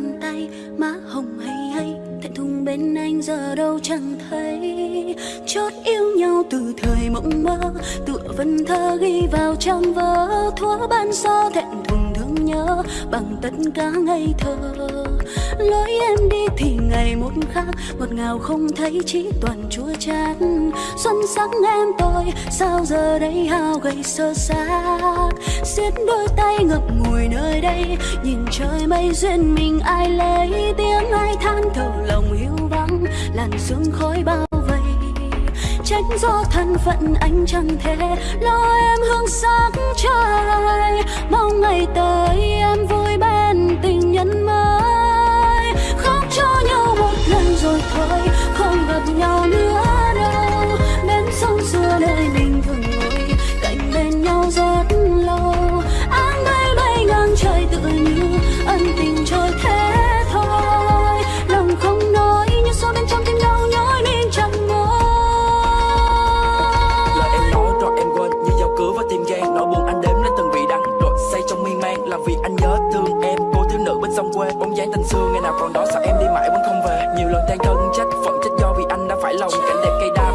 bàn tay, má hồng hay hay, thẹn thùng bên anh giờ đâu chẳng thấy. Chót yêu nhau từ thời mộng mơ, tựa vần thơ ghi vào trong vở, thua ban sơ thẹn thùng thương nhớ bằng tất cả ngây thơ lối em đi thì ngày một khác một ngào không thấy chỉ toàn chua chát. Xuân sắc em tôi, sao giờ đây hao gầy sơ xác? Xiết đôi tay ngập ngùi nơi đây, nhìn trời mây duyên mình ai lấy? Tiếng ai than thở lòng hiu vắng, làn sương khói bao trách do thân phận anh chẳng thể lo em hương sáng trời mong ngày tới em vui bên tình nhân mơ thôi không gặp nhau nữa đâu. Bên sông xưa nơi mình dáng tình xưa, ngày nào còn đó, sao em đi mãi vẫn không về? Nhiều lần than thân trách phận trách do vì anh đã phải lòng. Cảnh đẹp cây đa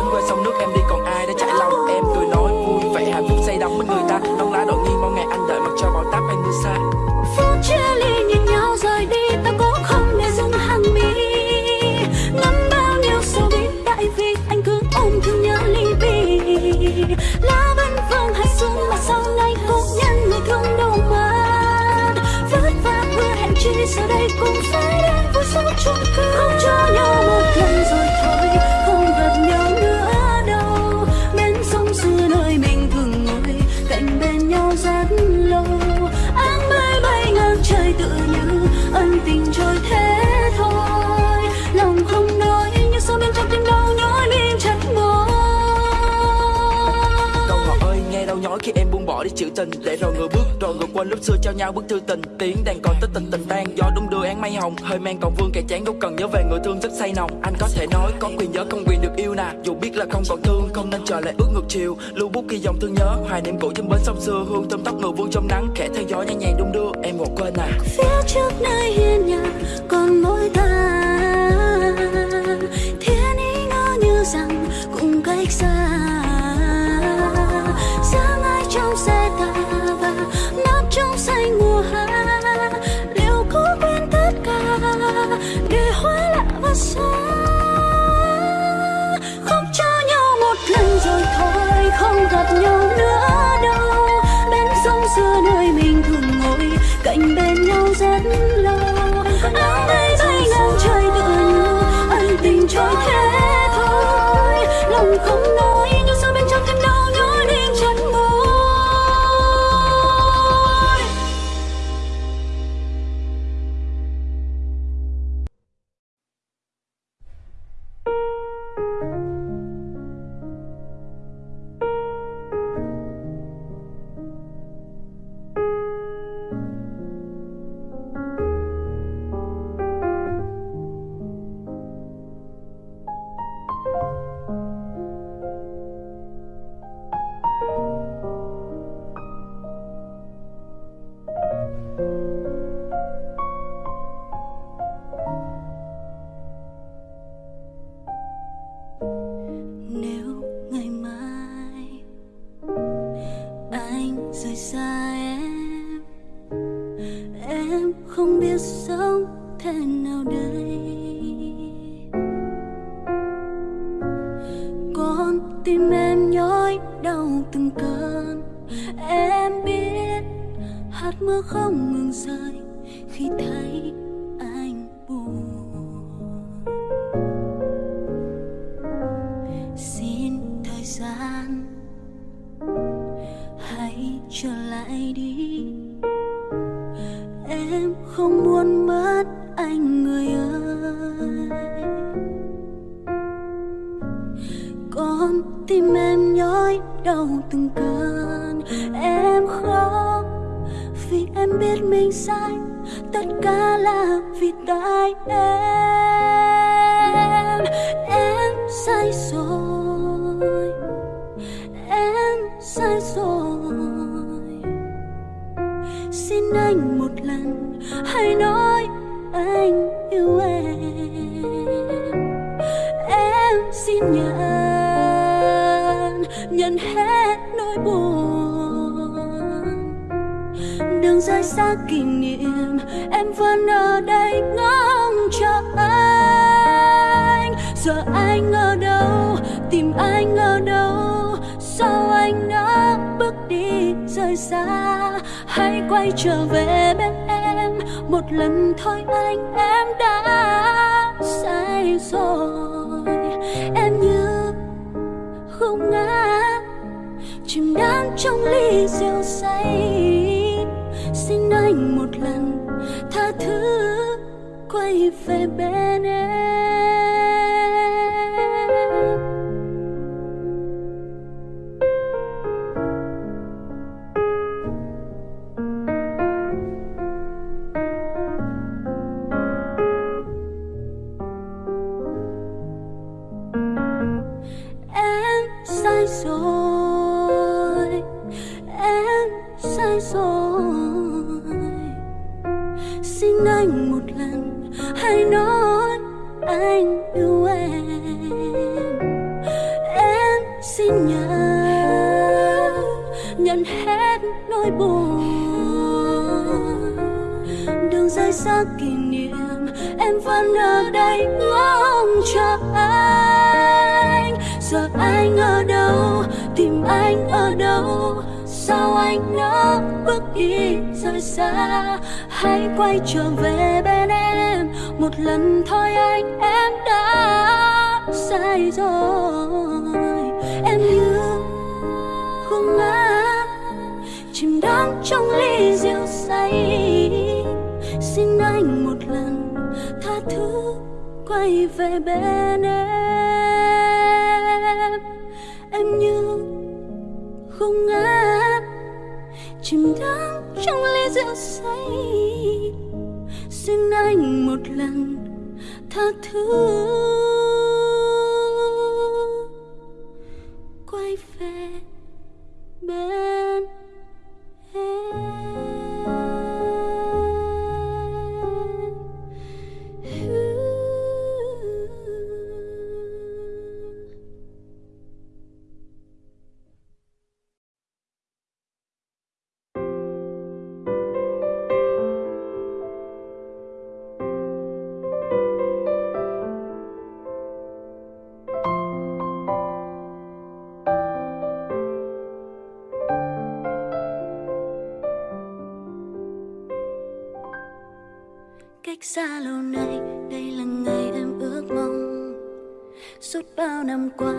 rồi người bước rồi người quên lúc xưa trao nhau bức thư tình tiếng đàn còn tất tình tình tan gió đung đưa án mây hồng, hơi men còn vương kẻ chán đâu cần nhớ về người thương rất say nồng. Anh có thể nói có quyền nhớ, không quyền được yêu nè dù biết là không còn thương, không nên chờ lại ước ngược chiều. Lưu bút ghi dòng thương nhớ, hoài niệm cũ trên bến sông xưa. Hương thơm tóc người vương trong nắng, khẽ theo gió nhẹ nhàng đung đưa. Em ngồi quên à. Phía trước nơi hiên nhà, còn mỗi ta. Thiên ý ngỡ như rằng cũng cách xa. Lại đi. Em không muốn mất anh người ơi. Con tim em nhói đau từng cơn. Em khóc vì em biết mình sai. Tất cả là vì tại em. Em sai rồi. Hãy nói anh yêu em? Em xin nhận nhận hết nỗi buồn. Đường rời xa kỷ niệm, em vẫn ở đây ngóng chờ anh. Giờ anh ở đâu, tìm anh ở đâu? Sao anh đã bước đi rời xa? Hãy quay trở về một lần thôi anh, em đã sai rồi. Em như không ngã, chìm đắm trong ly rượu say. Xin anh một lần tha thứ, quay về bên về bên em. Năm qua.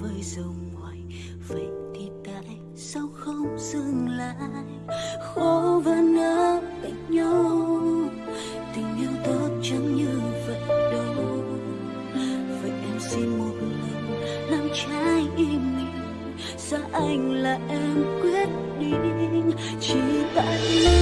với dòng ngoài. Vậy thì tại sao không dừng lại? Khó và nỡ cạnh nhau. Tình yêu tốt chẳng như vậy đâu. Vậy em xin một lần làm trái ý mình. Xa anh là em quyết định? Chỉ tại nơi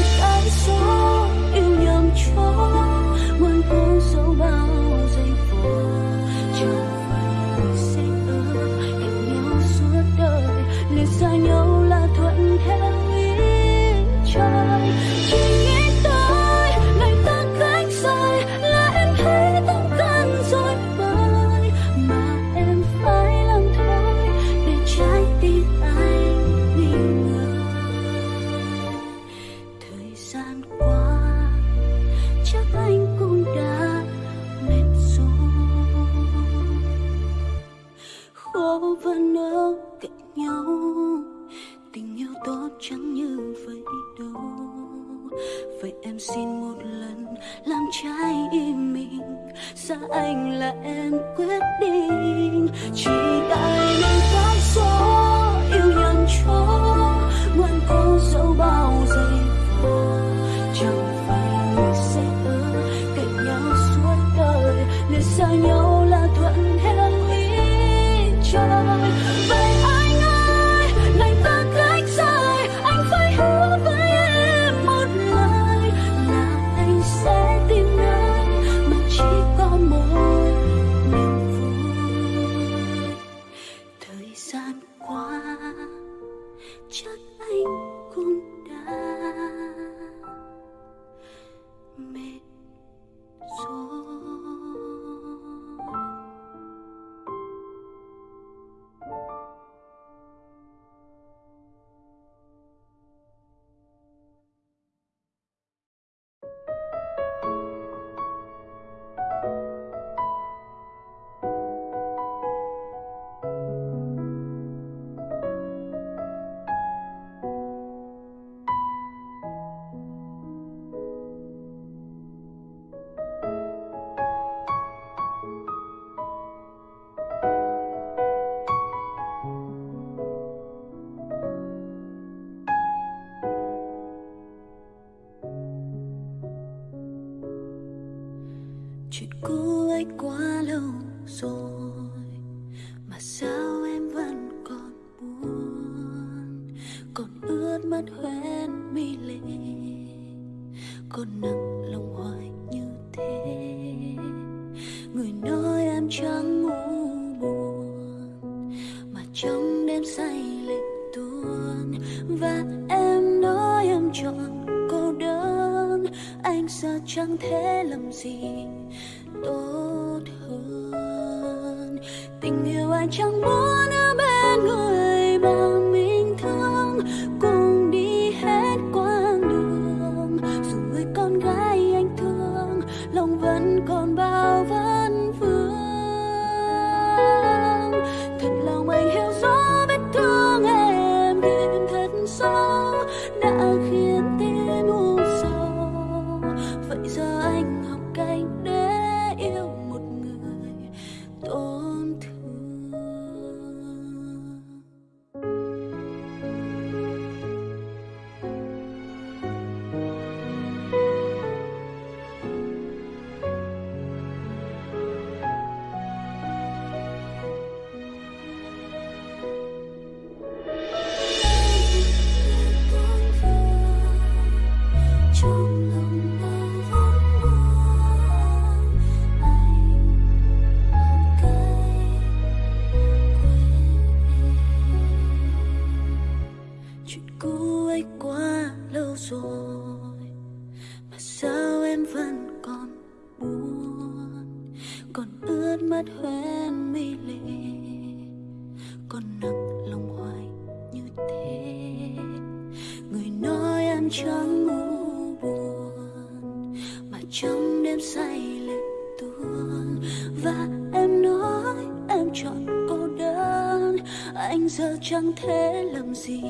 love. nói em chẳng ngủ buồn, mà trong đêm say lệ tuôn. Và em nói em chọn cô đơn, anh giờ chẳng thể làm gì tốt hơn. Tình yêu anh chẳng muốn còn ướt mắt hoen mi lệ, còn nặng lòng hoài như thế. Người nói em chẳng ngủ buồn, mà trong đêm say lệ tuôn. Và em nói em chọn cô đơn, anh giờ chẳng thể làm gì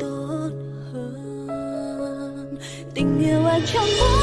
tốt hơn. Tình yêu anh chẳng muốn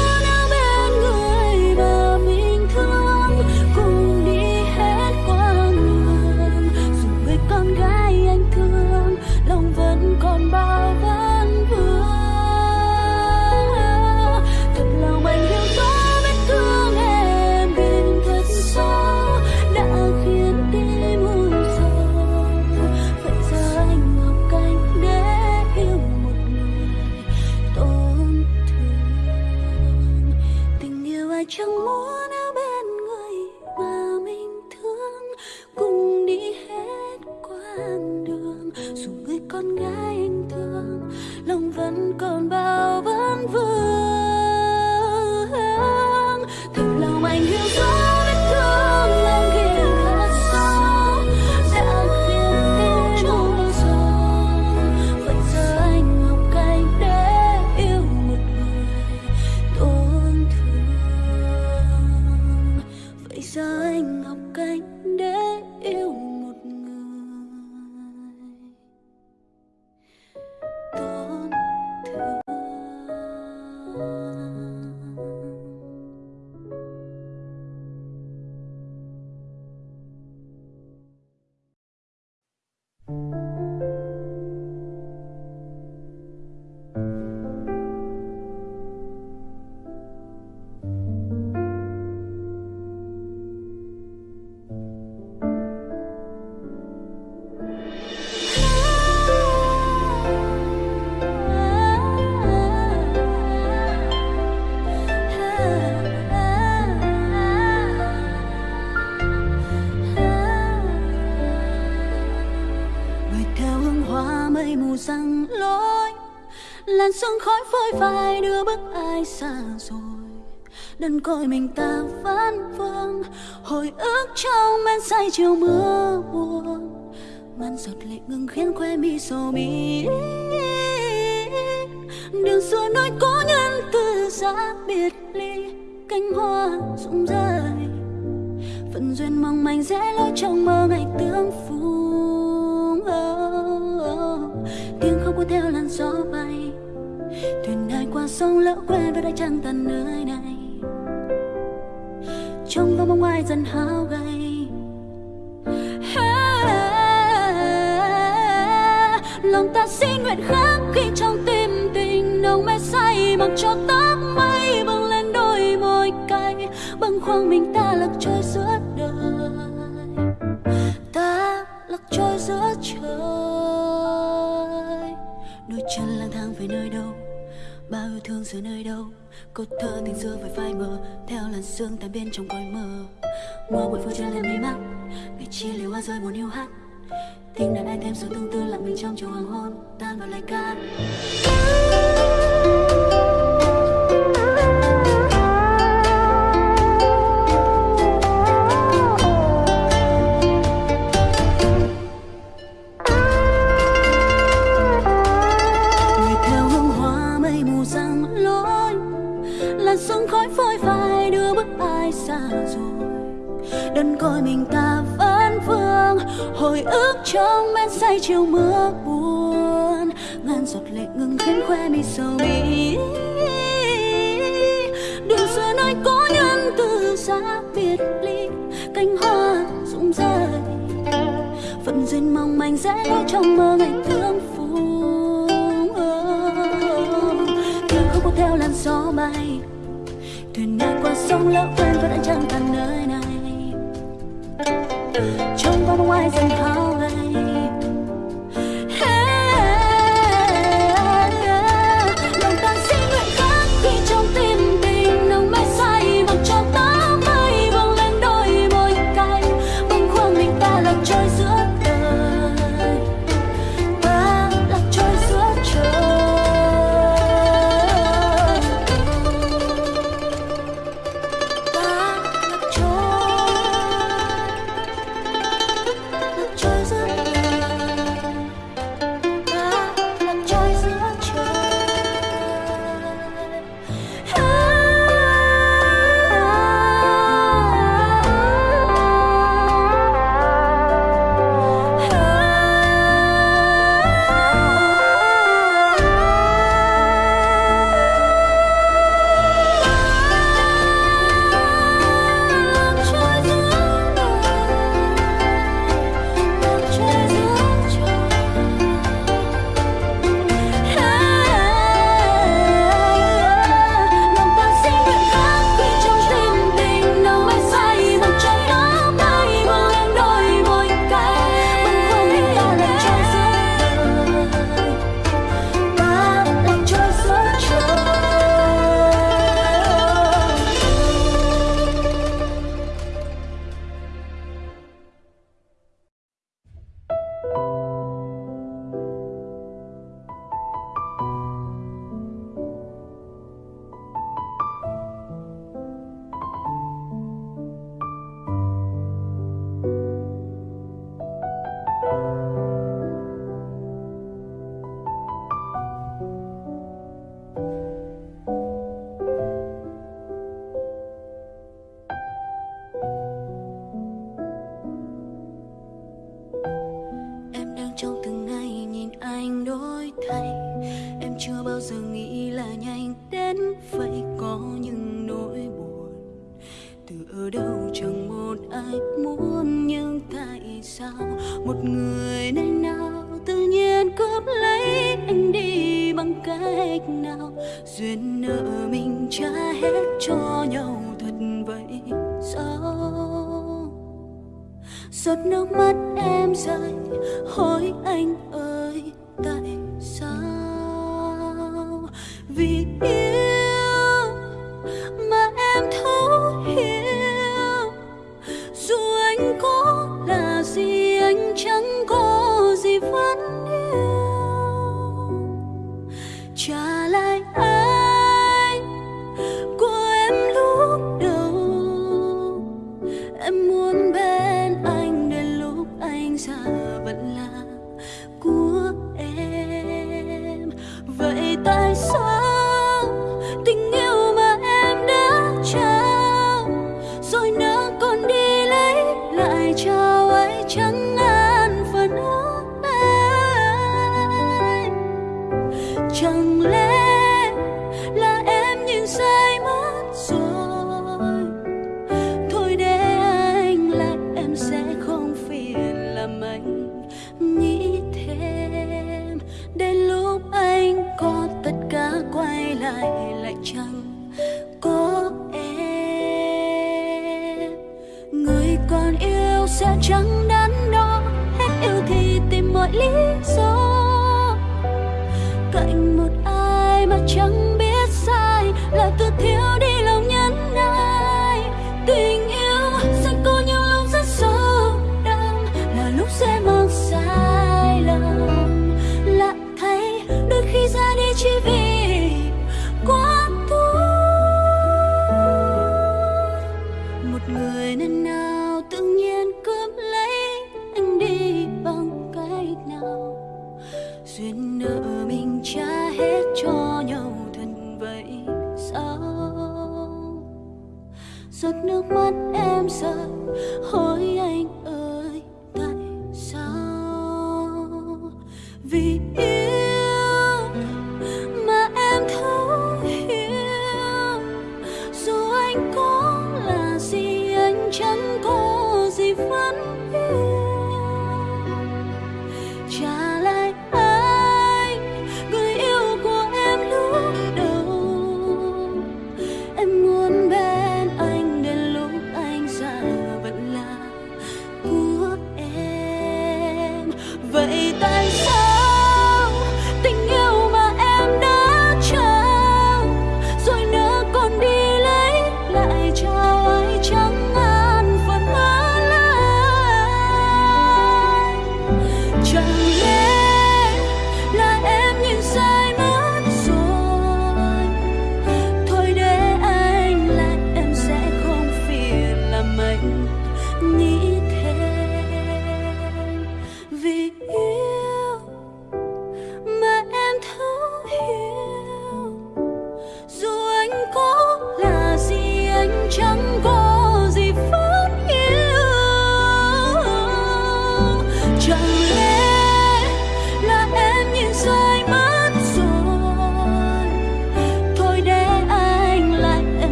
đơn côi mình ta vẫn vương. Hồi ức trong men say chiều mưa buồn. Ngăn giọt lệ ngừng khiến khoe mi sầu mi. Đường xưa nói cố nhân từ xa biệt ly. Cánh hoa rụng rơi. Phận duyên mong manh dễ lối trong mơ ngày tương phùng oh, oh. tiếng khóc cuốn theo làn gió bay. Thuyền ai qua sông lỡ quên với đã chẳng tàn nơi này trong vòng bóng ai dần hao gầy. Lòng ta xin nguyện khác khi trong tim tình nồng mê say, mặc cho tóc mây bừng lên đôi môi cay, bâng khoang mình ta lạc trôi giữa đời. Ta lạc trôi giữa trời. Đôi chân lang thang về nơi đâu? Bao yêu thương giữa nơi đâu? Câu thơ tình xưa với phai mờ theo làn sương tan bên trong cõi mơ. Mưa bụi phủ chân lên mi mắt ngày chia liều hoa rơi buồn yêu hát. Tiếng đàn ai thêm sự tương tư lặng mình trong chiều hoàng hôn, tan vào lời ca. đơn côi mình ta vẫn vương. Hồi ức trong men say chiều mưa buồn, ngàn giọt lệ ngừng khiến khoe mi sầu bi đường xưa nơi có nhân từ xa biệt ly, cánh hoa rụng rơi. Phận duyên mong manh rẽ trong mơ ngày thương phù thuyền không có theo làn gió bay, thuyền này qua sông lỡ quên vẫn đã chẳng tàn nơi này trông qua bóng ai dần thao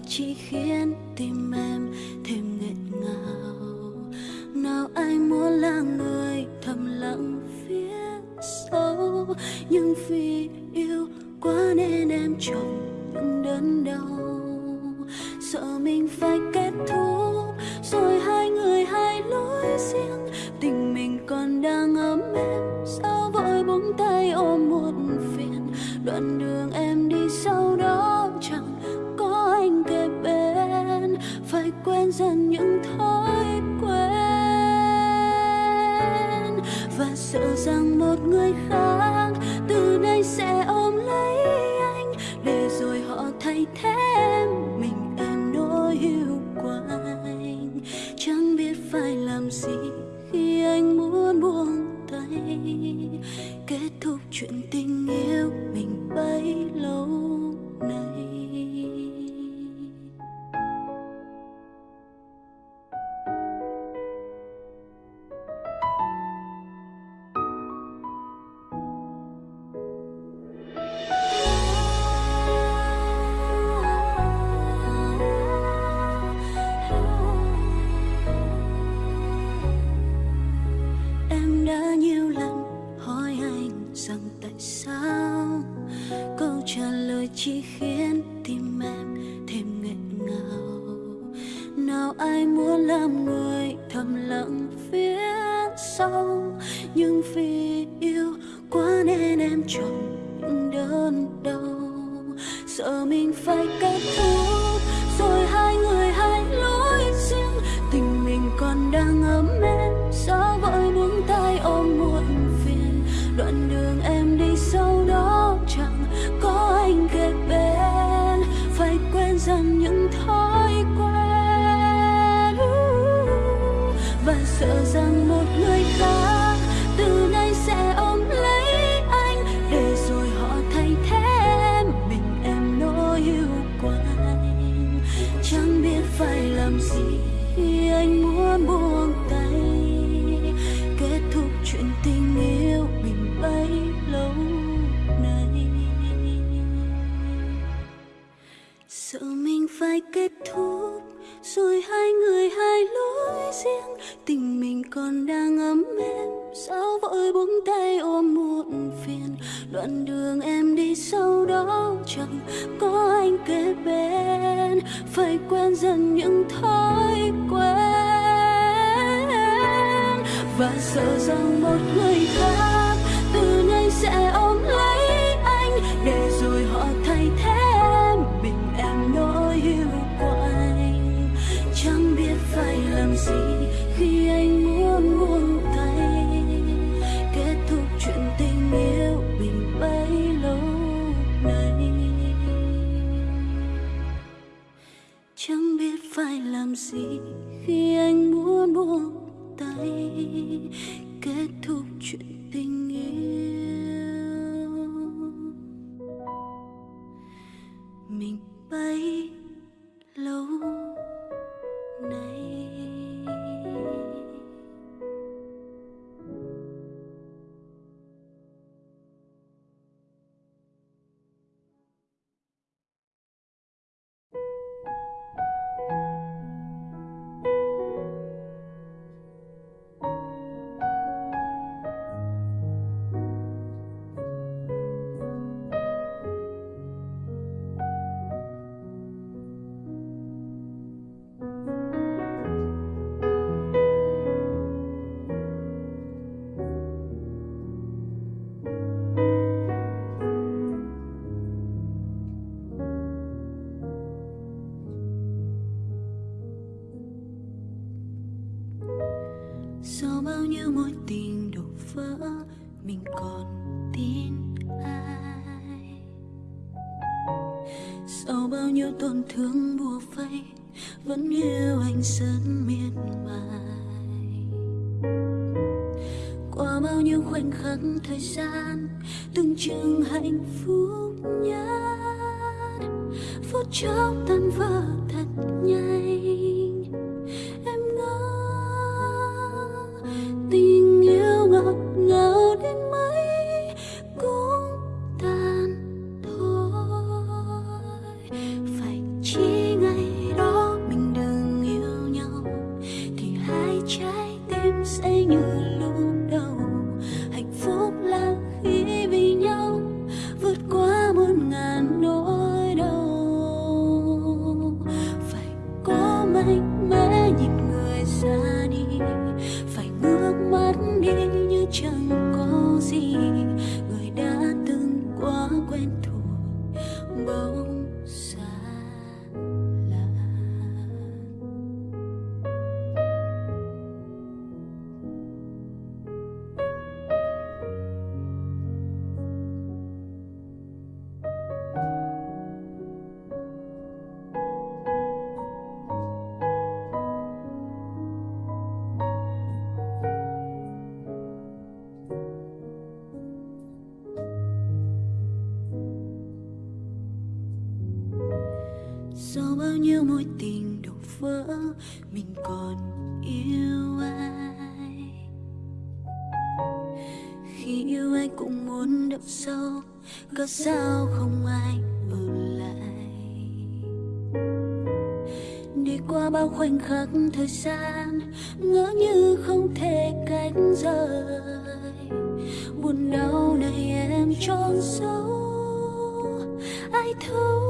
lời chỉ khiến tim em thêm nghẹn ngào. Nào ai muốn là người thầm lặng phía sau? nhưng vì yêu quá nên em chọn những đớn đau. Sợ mình phải kết thúc, rồi hai người hai lối riêng. Tình mình còn đang ấm êm, sao vội buông tay ôm một phiền. Đoạn đường một người khác khiến tim em thêm nghẹn ngào. Nào ai muốn làm người thầm lặng phía sau, nhưng vì yêu quá nên em chọn những đơn đau. Sợ mình phải kết thúc, rồi hai người hai lối riêng, tình mình còn đang ấm em còn đang ấm êm sao vội buông tay ôm muộn phiền. Đoạn đường em đi sau đó chẳng có anh kế bên. Phải quen dần những thói quen. Và sợ rằng một người khác từ nay sẽ ôm lấy anh để bao nhiêu tổn thương bùa vây, vẫn yêu anh rất miệt mài. Qua bao nhiêu khoảnh khắc thời gian, từng chừng hạnh phúc nhất, phút chốc tan vỡ thật nhanh. Bao nhiêu mối tình đổ vỡ, mình còn yêu ai? Khi yêu ai cũng muốn đậm sâu, có sao không ai ở lại? Đi qua bao khoảnh khắc thời gian, ngỡ như không thể cách rời. Buồn đau này em trốn sâu, ai thấu